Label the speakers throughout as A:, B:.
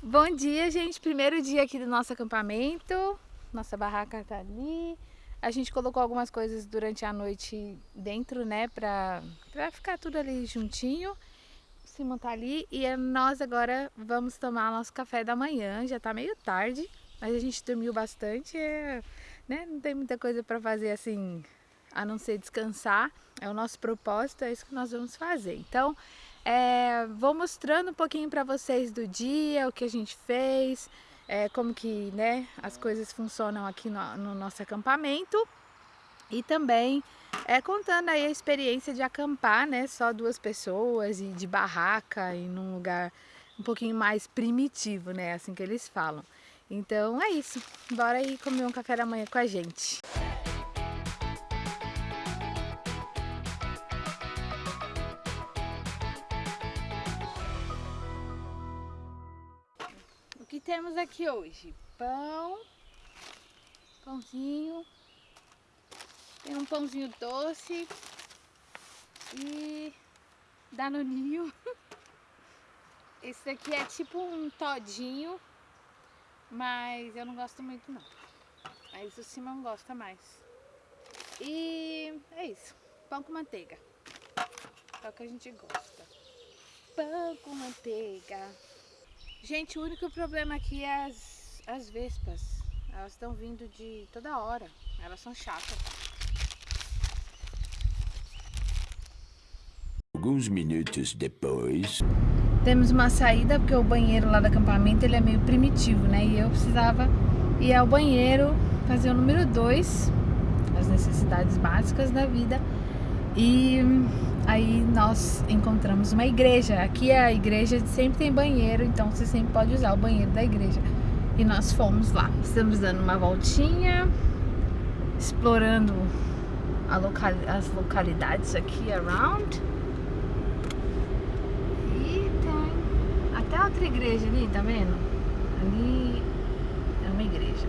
A: Bom dia, gente. Primeiro dia aqui do nosso acampamento. Nossa barraca tá ali. A gente colocou algumas coisas durante a noite dentro, né? Pra, pra ficar tudo ali juntinho. Simon tá ali. E nós agora vamos tomar nosso café da manhã. Já tá meio tarde, mas a gente dormiu bastante. É, né? Não tem muita coisa pra fazer assim, a não ser descansar. É o nosso propósito, é isso que nós vamos fazer. Então, é, vou mostrando um pouquinho para vocês do dia, o que a gente fez, é, como que né, as coisas funcionam aqui no, no nosso acampamento e também é, contando aí a experiência de acampar, né, só duas pessoas e de barraca e num lugar um pouquinho mais primitivo, né, assim que eles falam. Então é isso, bora aí comer um café da manhã com a gente. Temos aqui hoje? Pão, pãozinho, tem um pãozinho doce e danoninho. Esse aqui é tipo um todinho, mas eu não gosto muito não. Mas o Simão gosta mais. E é isso, pão com manteiga. É o que a gente gosta. Pão com manteiga. Gente, o único problema aqui é as, as vespas. Elas estão vindo de toda hora. Elas são chatas.
B: Alguns minutos depois...
A: Temos uma saída, porque o banheiro lá do acampamento ele é meio primitivo, né? E eu precisava ir ao banheiro, fazer o número 2, as necessidades básicas da vida. E aí nós encontramos uma igreja. Aqui é a igreja sempre tem banheiro, então você sempre pode usar o banheiro da igreja. E nós fomos lá. Estamos dando uma voltinha, explorando local, as localidades aqui around. E tem até outra igreja ali, tá vendo? Ali é uma igreja.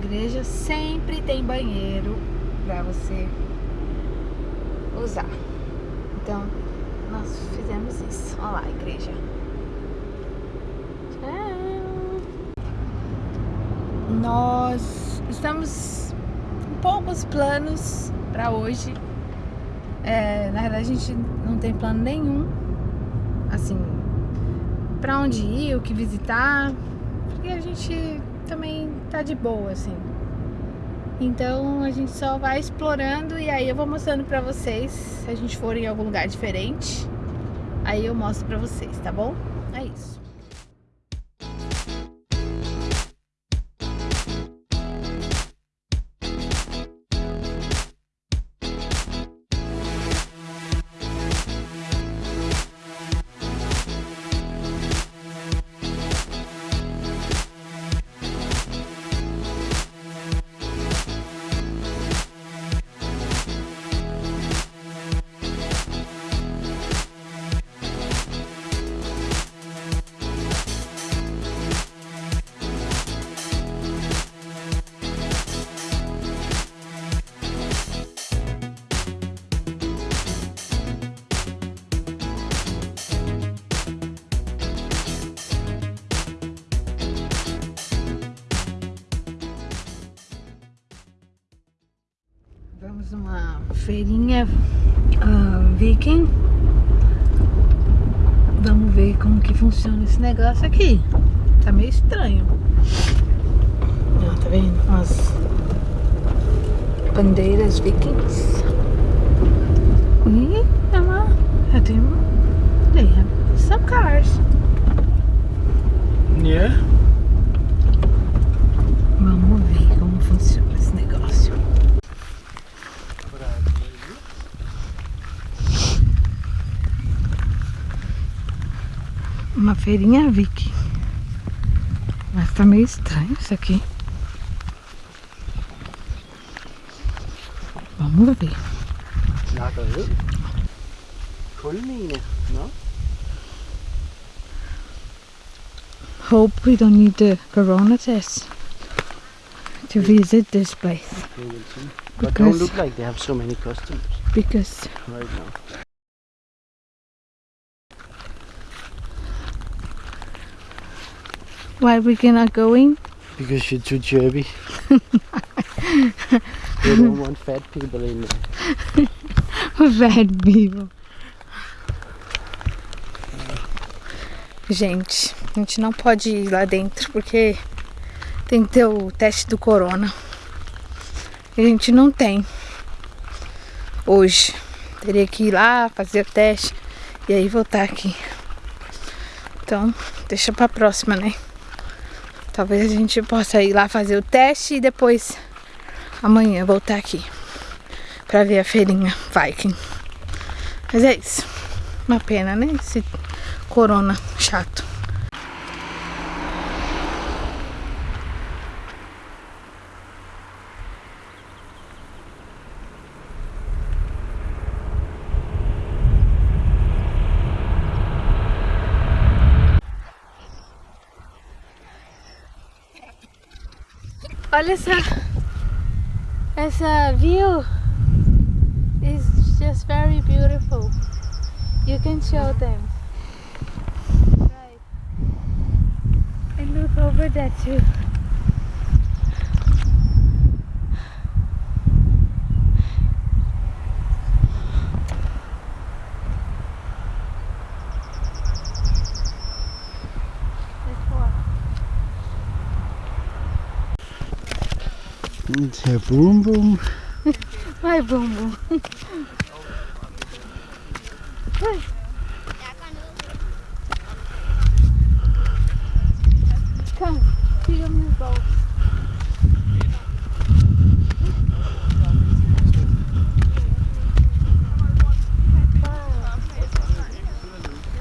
A: Igreja sempre tem banheiro para você usar. Então, nós fizemos isso. Olha lá, igreja. Tchau. Nós estamos com poucos planos para hoje. É, na verdade, a gente não tem plano nenhum. Assim, para onde ir, o que visitar. Porque a gente também tá de boa, assim. Então a gente só vai explorando e aí eu vou mostrando pra vocês se a gente for em algum lugar diferente. Aí eu mostro pra vocês, tá bom? Uh, viking. Vamos ver como que funciona esse negócio aqui. Tá meio estranho. Ó, tá vendo? As bandeiras vikings. E é uma, já tem uma, they have some cars.
B: Yeah.
A: Vamos ver como funciona Uma feirinha Vicky. Mas tá meio estranho isso aqui. Vamos ver.
B: Nada ud. Kulmine, no?
A: Hope we don't need the corona test to visit this place.
B: Okay, we'll. But don't look like they have so many customers
A: Because
B: right now.
A: Why we cannot go in?
B: Because you're too chubby. they don't want fat people in there.
A: Bad people. Gente, a gente não pode ir lá dentro porque tem que ter o teste do corona. E a gente não tem. Hoje. Teria que ir lá, fazer o teste e aí voltar aqui. Então, deixa pra próxima, né? Talvez a gente possa ir lá fazer o teste e depois amanhã voltar aqui pra ver a feirinha Viking. Mas é isso. Uma pena, né? Esse corona chato. Olha essa essa view is just very beautiful. You can show them. Right. And look over that too.
B: It's a boom boom.
A: Vai, bumbum. Vai. Come, tira meus bolsos.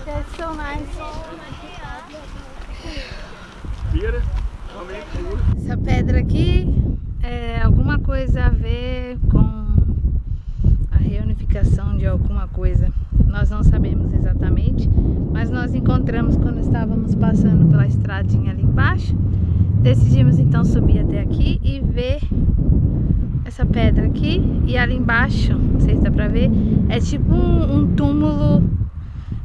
A: That's so nice. Essa pedra aqui é alguma coisa a ver com a reunificação de alguma coisa. Nós não sabemos exatamente, mas nós encontramos quando estávamos passando pela estradinha ali embaixo. Decidimos então subir até aqui e ver essa pedra aqui. E ali embaixo, não sei se dá pra ver, é tipo um, um túmulo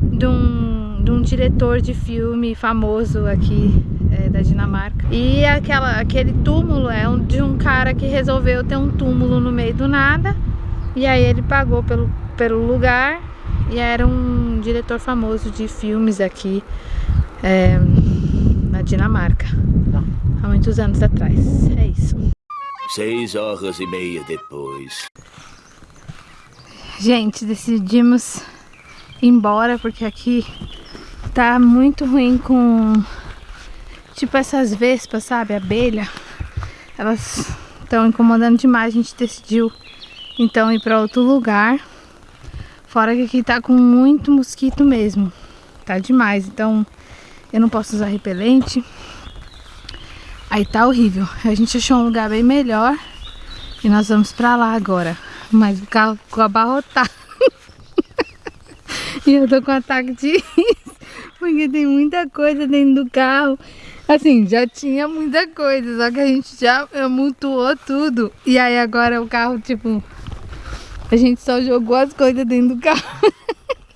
A: de um, de um diretor de filme famoso aqui é, da Dinamarca. E aquela, aquele túmulo é um, de um cara que resolveu ter um túmulo no meio do nada. E aí ele pagou pelo, pelo lugar. E era um diretor famoso de filmes aqui é, na Dinamarca. Há muitos anos atrás. É isso.
B: Seis horas e meia depois.
A: Gente, decidimos ir embora porque aqui tá muito ruim com tipo essas vespas, sabe? Abelha. Elas estão incomodando demais. A gente decidiu então ir para outro lugar. Fora que aqui tá com muito mosquito mesmo. Tá demais. Então eu não posso usar repelente. Aí tá horrível. A gente achou um lugar bem melhor. E nós vamos pra lá agora. Mas o carro ficou abarrotado. e eu tô com ataque de. Porque tem muita coisa dentro do carro. Assim, já tinha muita coisa. Só que a gente já mutuou tudo. E aí agora o carro, tipo... A gente só jogou as coisas dentro do carro.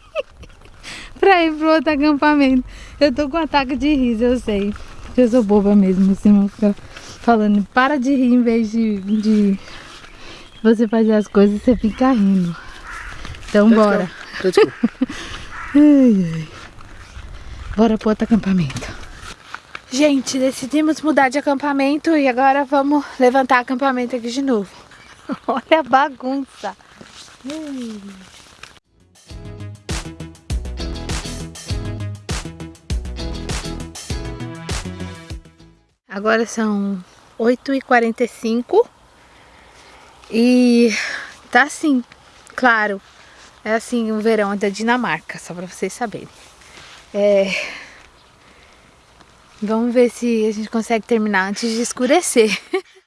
A: pra ir pro outro acampamento. Eu tô com ataque de riso, eu sei. Eu sou boba mesmo, assim, não fica falando. Para de rir em vez de, de você fazer as coisas, você fica rindo. Então bora.
B: Let's go.
A: Ai, ai. Bora pro outro acampamento. Gente, decidimos mudar de acampamento e agora vamos levantar acampamento aqui de novo. Olha a bagunça. Ai. Agora são 8h45 e tá assim, claro, é assim o verão da Dinamarca, só pra vocês saberem. É... Vamos ver se a gente consegue terminar antes de escurecer.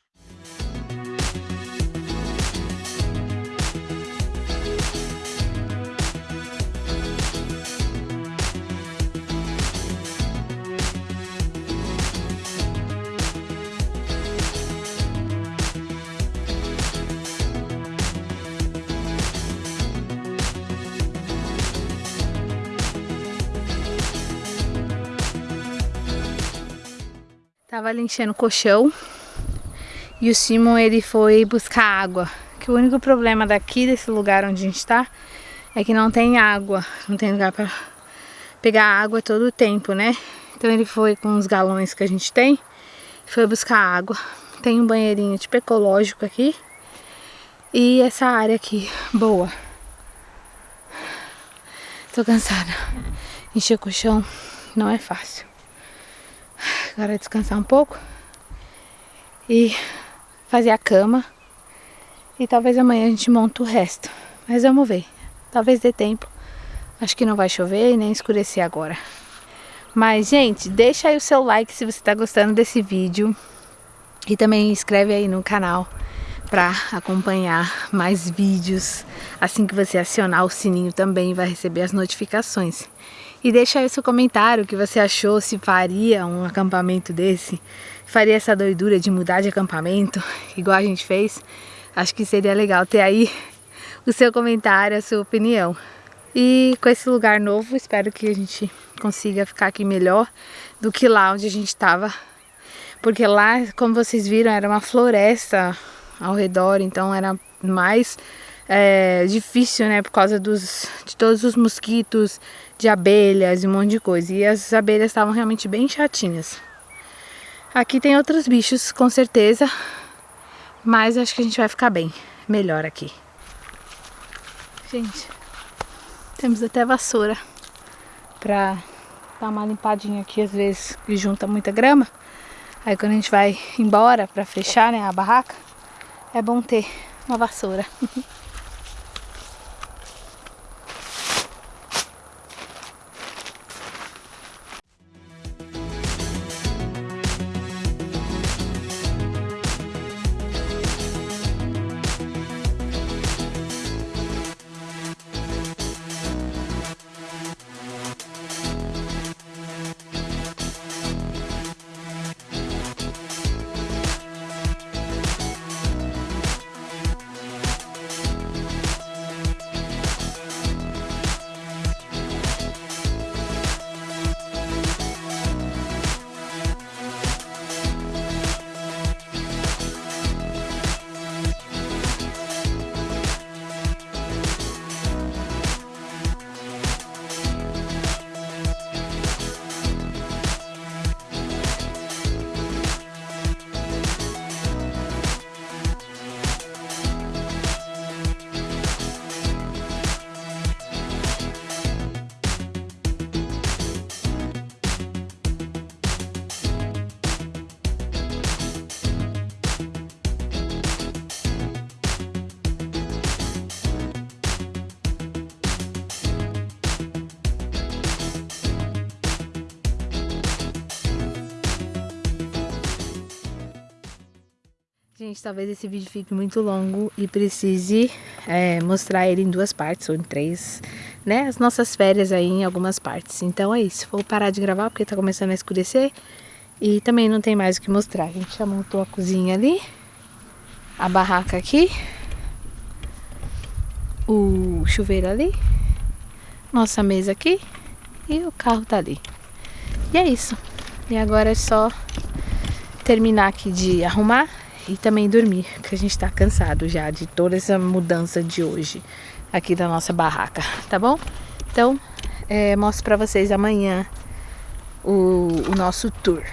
A: tava ali enchendo o colchão e o Simon ele foi buscar água. Que o único problema daqui, desse lugar onde a gente tá, é que não tem água. Não tem lugar pra pegar água todo o tempo, né? Então ele foi com os galões que a gente tem, foi buscar água. Tem um banheirinho tipo ecológico aqui. E essa área aqui, boa. Tô cansada. Encher o colchão não é fácil. Agora é descansar um pouco. E fazer a cama. E talvez amanhã a gente monte o resto. Mas vamos ver. Talvez dê tempo. Acho que não vai chover e nem escurecer agora. Mas, gente, deixa aí o seu like se você está gostando desse vídeo. E também inscreve aí no canal para acompanhar mais vídeos. Assim que você acionar o sininho também vai receber as notificações. E deixa aí seu comentário o que você achou, se faria um acampamento desse, faria essa doidura de mudar de acampamento, igual a gente fez. Acho que seria legal ter aí o seu comentário, a sua opinião. E com esse lugar novo, espero que a gente consiga ficar aqui melhor do que lá onde a gente estava. Porque lá, como vocês viram, era uma floresta ao redor, então era mais é, difícil, né, por causa dos, de todos os mosquitos, de abelhas e um monte de coisa. E as abelhas estavam realmente bem chatinhas. Aqui tem outros bichos, com certeza, mas acho que a gente vai ficar bem, melhor aqui. Gente, temos até vassoura pra dar uma limpadinha aqui, às vezes, que junta muita grama. Aí quando a gente vai embora pra fechar né, a barraca, é bom ter uma vassoura. Gente, talvez esse vídeo fique muito longo e precise é, mostrar ele em duas partes ou em três, né? As nossas férias aí em algumas partes. Então é isso, vou parar de gravar porque tá começando a escurecer e também não tem mais o que mostrar. A gente já montou a cozinha ali, a barraca aqui, o chuveiro ali, nossa mesa aqui e o carro tá ali. E é isso. E agora é só terminar aqui de arrumar e também dormir, porque a gente tá cansado já de toda essa mudança de hoje aqui da nossa barraca, tá bom? Então, é, mostro pra vocês amanhã o, o nosso tour.